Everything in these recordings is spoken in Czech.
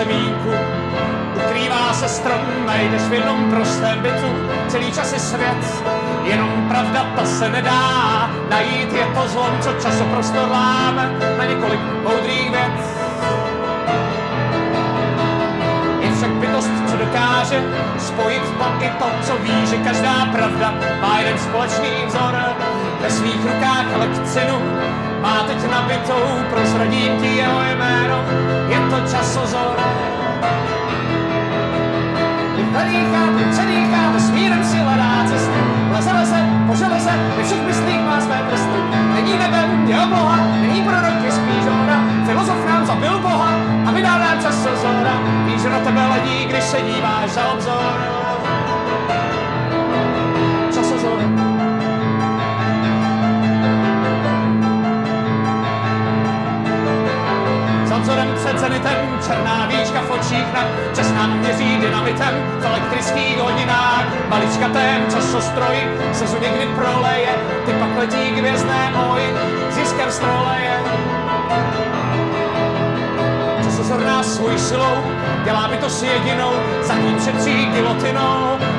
semínku. Ukrývá se strom, najdeš v jednom prostém bytu celý čas je svět, jenom pravda ta se nedá najít, je to zlom, co časoprostor láme na několik moudrých věc. Je však bytost, co dokáže spojit to i to, co ví, že každá pravda má jeden společný vzor ve svých rukách lekcinu má teď nabitou, prozradím ti jeho jméno, je to časozor. Nadýchá, předýchá, vesmírem si hledá cestu, leze, leze, po železe, ve všech myslích má své prsty. Není nebem, je obloha, není prorok, je spíš ona, filozof nám zabil Boha a vydal nám časozora. Víš, že na tebe ledí, když se díváš za obzor. Vzorem před zenitem, černá víčka v očích na čas měří dynamitem v elektrických hodinách. Maličkatém časostroji se zu někdy proleje, ty pak letí k hvězdné oji, získar stroleje. Časozor nás svojí silou, dělá by to s jedinou, za ním šetří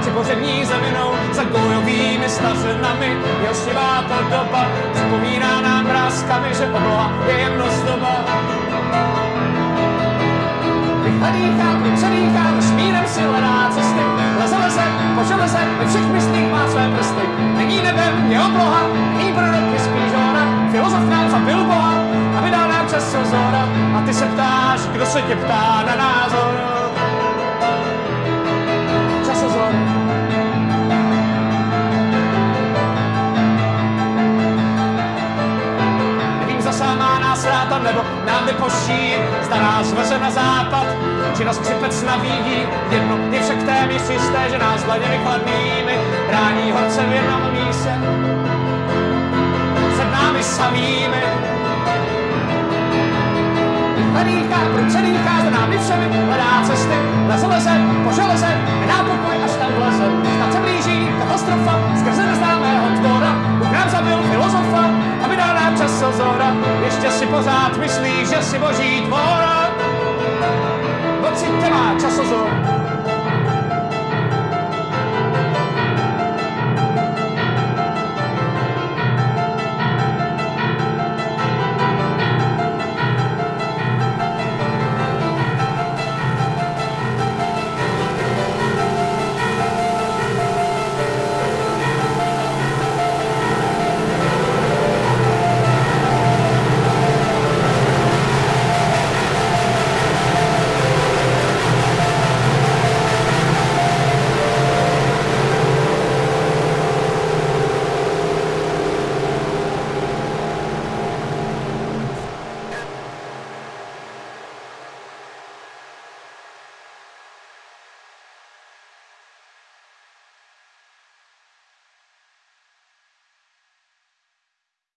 či pořební zeminou, za gojovými stařenami, jeho sněvá ta doba, připomíná nám vrázkami, že obloha je jemnost doba. Nadýchá, předýchá, vesmírem si hledá cesty, leze, leze, po železe, ve všech myslích má své prsty. Není nebem, je obloha, není prorok, je spíš ona, filozof nám zabil Boha a vydal nám čas zora. A ty se ptáš, kdo se tě ptá na názor. Ráta, nebo nám vypoští, zda nás veze na západ, či nás křipec navíjí. Jedno je však téměř jisté, že nás dlaněmi chladnými brání horce v jednom míse. Před námi samými. Nadýchá, proč se dýchá, za námi všemi hledá cesty. Leze, leze, po železe, pořád myslíš, že si boží tvora. Pocit má časozor,